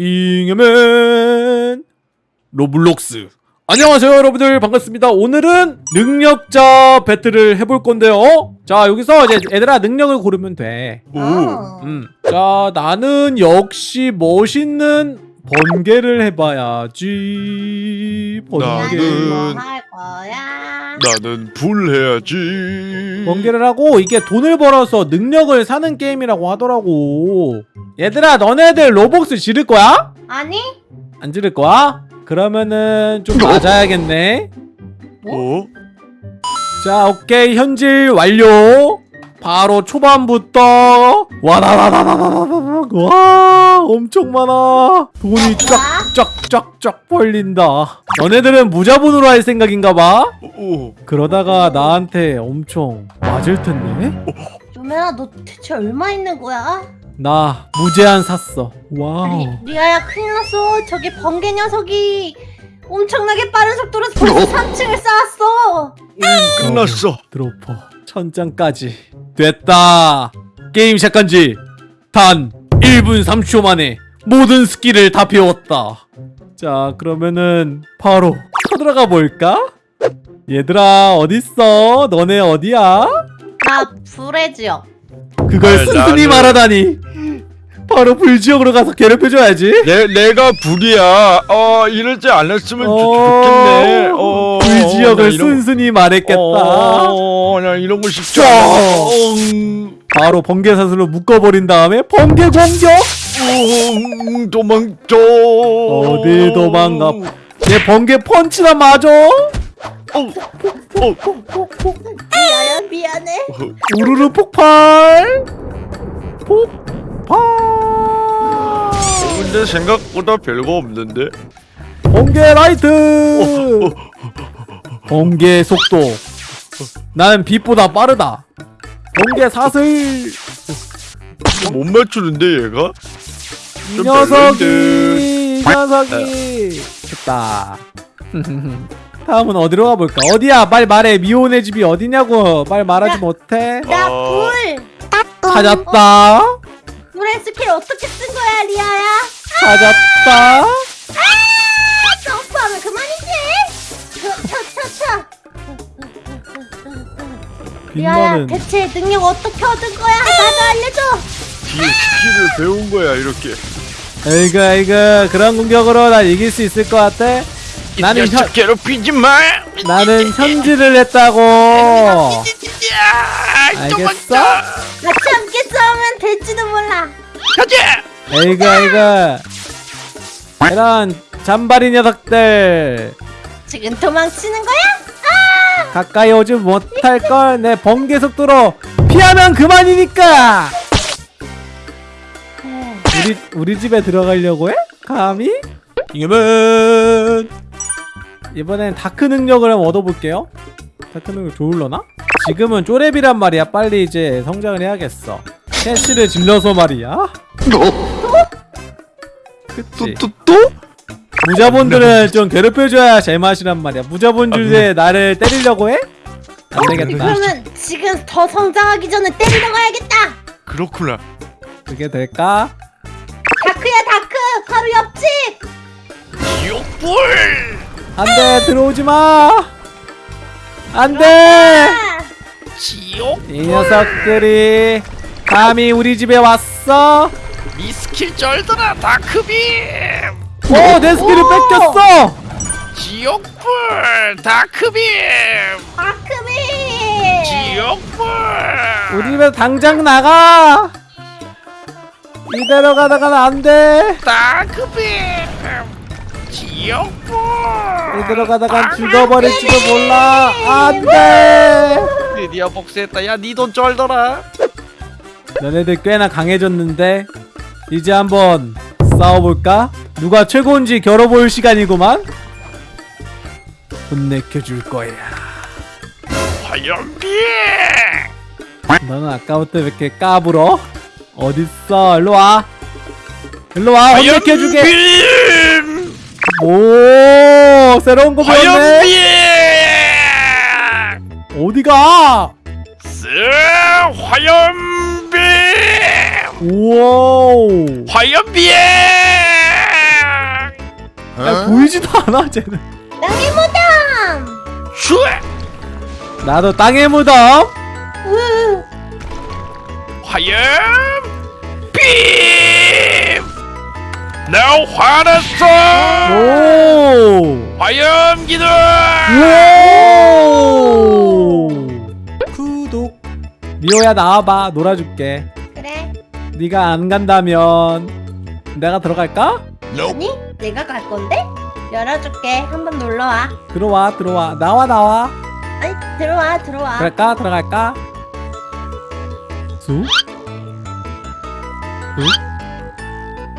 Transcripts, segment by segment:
잉여맨 Roblox 안녕하세요 여러분들 반갑습니다 오늘은 능력자 배틀을 해볼 건데요 자 여기서 이제 애들아 능력을 고르면 돼 오. 어. 음. 자 나는 역시 멋있는 번개를 해봐야지 번개 나는- 거야? 나는 불 해야지. 번개를 하고 이게 돈을 벌어서 능력을 사는 게임이라고 하더라고 얘들아 너네들 로벅스 지를 거야? 아니? 안 지를 거야? 그러면은 좀 맞아야겠네. 어? 자 오케이. 현질 완료. 바로 초반부터. 와라라라라라라라 와 엄청 많아. 돈이 쫙쫙쫙쫙 벌린다. 너네들은 무자본으로 할 생각인가봐. 오. 그러다가 나한테 엄청 맞을 텐데? 조매야 너 대체 얼마 있는 거야? 나 무제한 샀어. 와우. 리, 리아야 큰일 났어. 저기 번개 녀석이 엄청나게 빠른 속도로 벌써 3층을 쌓았어. 끝났어. dropper 천장까지. 됐다. 게임 시작한 지 단 1분 30초 만에 모든 스킬을 다 배웠다. 자 그러면은 바로 쳐들어가 볼까? 얘들아 어딨어? 너네 어디야? 나 불의 지역 그걸 아, 순순히 나는- 말하다니 바로 불지역으로 가서 괴롭혀줘야지 내 내가 불이야. 어 이러지 않았으면 좋- 어, 좋겠네. 어. 불지역을 거- 순순히 말했겠다 어, 나 이런 거 쉽지. 음, 바로 번개사슬로 묶어버린 다음에 번개 공격 음, 도망쳐. 어디 도망가? 내 번개 펀치나 맞아 어, 어, 리아야 미안해. 우르르 폭발! 폭발! 근데 생각보다 별거 없는데. 번개 라이트! 번개 속도. 나는 빛보다 빠르다. 번개 사슬. 못 맞추는데 얘가? 이좀 녀석이. 이 녀석이. 됐다 다음은 어디로 가볼까 어디야 빨리 말해 미호네 집이 어디냐고 빨리 말하지 야. 못해 나 어. 불! 찾았다 불의 스킬 어떻게 쓴 거야 리아야? 찾았다 점프하면 그만이지 차차차 리아야 빛나는 대체 능력 어떻게 얻은 거야? 나도 알려줘 뒤에 스킬을 배운 거야 이렇게. 에이그 에이그 그런 공격으로 나 이길 수 있을 것 같아? 나는 현 괴롭히지 마. 나는 현질을 했다고 야, 알겠어? 같이 함께 싸우면 될지도 몰라 가자. 에이그 에이그 이런 잔바리 녀석들 지금 도망치는 거야? 가까이 오지 못할 걸 내 번개 속도로 피하면 그만이니까 우리 우리 집에 들어가려고 해? 감히? 이겨면 이번엔 dark 능력을 한번 얻어볼게요. dark 능력 좋을려나? 지금은 쪼렙이란 말이야. 빨리 이제 성장을 해야겠어. 캐시를 질러서 말이야. 그치? 또 또? 무자본들은 좀 괴롭혀줘야 제맛이란 말이야. 무자본 주제에 나를 때리려고 해? 안 되겠다. 그러면 지금 더 성장하기 전에 때리러 가야겠다! 그렇구나. 그게 될까? dark야 dark! 바로 옆집! 지옥불. 안돼 들어오지 마 안돼 아, 지옥. 이 녀석들이 감히 우리 집에 왔어 이 스킬 쩔더라 dark beam. 오 내 스킬을 오! 뺏겼어 지옥불 다크빔. 다크비 지옥불. 우리 집에 당장 나가 이대로 가다가는 안 돼 다크빔. 지옥불. 이대로 가다간 죽어버릴지도 몰라 안 돼 드디어 복수했다. 야, 니 돈 쩔더라. 너네들 꽤나 강해졌는데 이제 한번 싸워볼까? 누가 최고인지 겨뤄볼 시간이구만 혼내켜줄 거야 화염비. 너는 아까부터 왜 이렇게 까불어? 어딨어 일로와 일로와 혼내켜주게. 오 새로운 거 배웠네. 화염비. 어디가? 쓰 화염비. 우와 화염비에 야, 보이지도 않아 쟤는. 땅의 무덤. 슈에! 나도 땅의 무덤. 으, 화염 빔 나 화났어 오 화염 기둥 오! 구독 미호야 나와봐 놀아줄게 그래. 네가 안 간다면 내가 들어갈까? 아니 내가 갈 건데 열어줄게. 한번 놀러 와. 들어와 들어와 나와 나와 아니 들어와 들어와. 그럴까 들어갈까? 수? 수?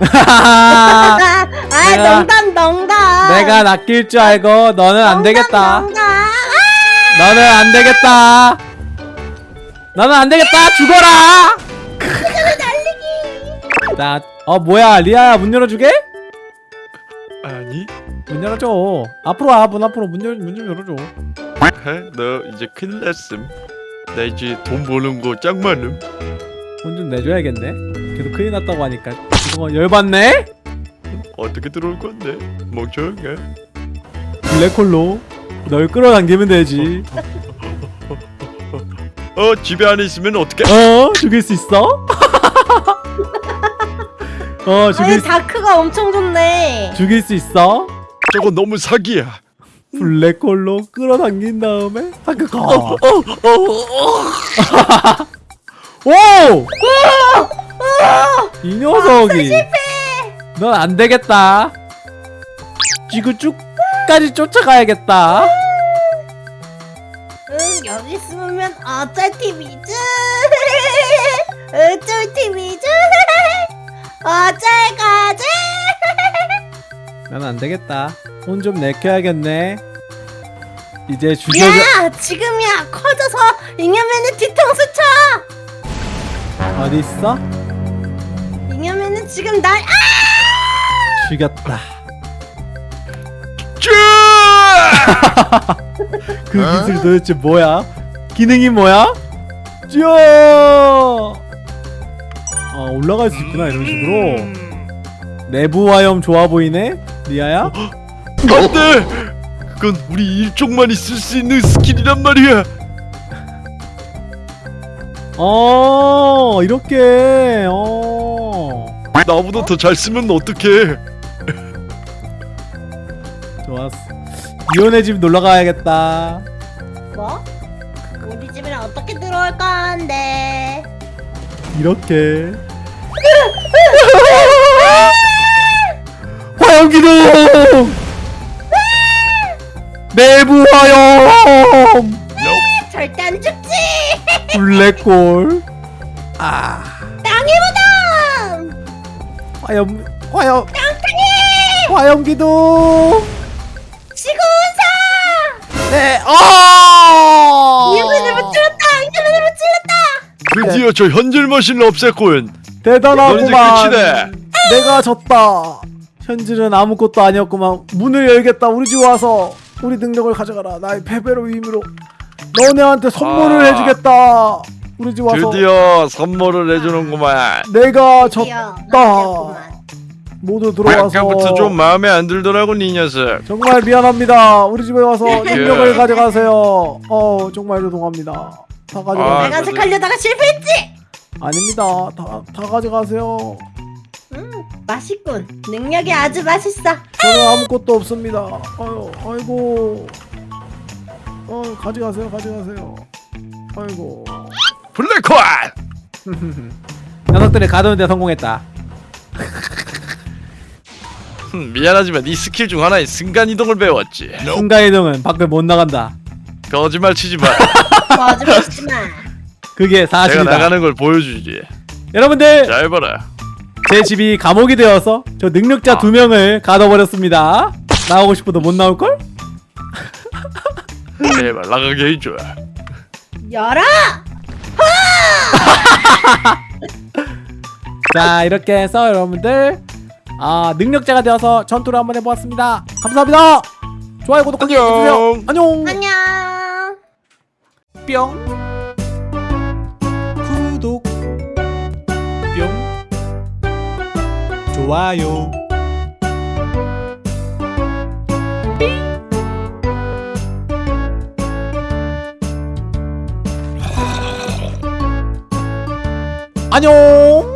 아, 내가- 농담 농담. 내가 낚일 줄 알고 너는 안 되겠다. 농담. 아! 너는 안 되겠다. 너는 안 되겠다. 죽어라. 날리기. 자, 어 뭐야? 리아야 문 열어주게? 아니. 문 열어줘. 앞으로 와문 앞으로. 문열문 좀 열어줘. 해? 너 이제 큰일 났음. 나 이제 돈 버는 거 짱 많음. 돈 좀 내줘야겠네. 계속 큰일 났다고 하니까 이거 열받네? 어떻게 들어올 건데? 멍청해. 블랙홀로 널 끌어당기면 되지. 어 집에 안에 있으면 어떻게 어? 죽일 수 있어? 어 아니 죽일 수, 다크가 엄청 좋네. 죽일 수 있어? 저거 너무 사기야. 블랙홀로 끌어당긴 다음에? 하크 가 오! 이 녀석이 넌 안 되겠다 지구 쭉까지 쫓아가야겠다 응 여기 숨으면 어쩔 TV지. 어쩔 TV지. 어쩔 거지. 난 안 되겠다 혼 좀 내켜야겠네 이제 죽여줘 야 지금이야 커져서 잉여맨의 뒤통수 쳐. 어디 있어? 잉여맨은 지금 날 아! 죽였다 쭈! 그 기술 도대체 뭐야? 기능이 뭐야? 쭈어 아 올라갈 수 있구나 이런 식으로 내부 화염 좋아 보이네 리아야? 안돼 그건 우리 일족만이 쓸 수 있는 스킬이란 말이야 어 이렇게 어 나보다 더 잘 쓰면 어떡해 좋았어 이혼의 집 놀러 가야겠다 뭐? 우리 집에는 어떻게 들어올 건데? 이렇게 화염 기둥 내부 화염 절대 안 죽지. 블랙홀 아 땅의 무덤. 화염 화염 땅땅이. 화염 기둥 지구온사. 네 어! 잉여맨을 못 찔렀다. 잉여맨을 못 찔렀다. 드디어 저 현질 머신을 없앴군 대단하구만 내가 졌다 현질은 아무것도 아니었구만 문을 열겠다 우리 집 와서 우리 능력을 가져가라 나의 패배로 의미로 너네한테 선물을 아. 해주겠다. 우리 집 와서. 드디어 선물을 해주는구만. 내가 졌다. 모두 들어와서. 아까부터 좀 마음에 안 들더라고 이 녀석. 정말 미안합니다. 우리 집에 와서 능력을 가져가세요. 어 정말 죄송합니다. 다 가져가 아, 빨간색 하려다가 실패했지. 아닙니다. 다, 다 가져가세요. 음 맛있군. 능력이 아주 맛있어. 저는 아무것도 없습니다. 아유 아이고 어 가져가세요 가져가세요. 아이고. 블랙홀! 녀석들이 가두는데 성공했다. 흠, 미안하지만 네 스킬 중 하나인 순간이동을 배웠지. 순간이동은 밖을 못 나간다. 거짓말 치지 마. 거짓말하지 마. 그게 내가 사실이다. 나가는 걸 보여주지. 여러분들! 잘 봐라. 제 집이 감옥이 되어서 저 능력자 아. 두 명을 가둬버렸습니다. 나오고 싶어도 못 나올걸? 제발 나가게 해줘. 열어. 자 이렇게 해서 여러분들 아 능력자가 되어서 전투를 한번 해보았습니다. 감사합니다. 좋아요 구독하기 해주세요. 안녕. 안녕. 뿅. 구독. 뿅. 좋아요 안녕